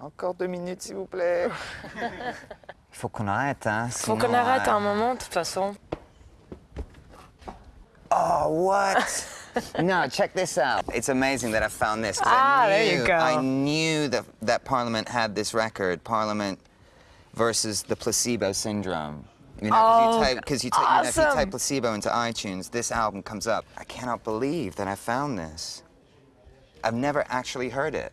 Encore deux minutes, s'il vous plaît. Il faut qu'on arrête, hein. Faut qu'on arrête euh, un moment, de toute façon. Oh, what? no, check this out. It's amazing that I found this. Ah, I there you go. I knew that, that Parliament had this record, Parliament versus the placebo syndrome. You know, Oh, because you, type, 'cause you, type- you know, if you type placebo into iTunes, this album comes up. I cannot believe that I found this. I've never actually heard it.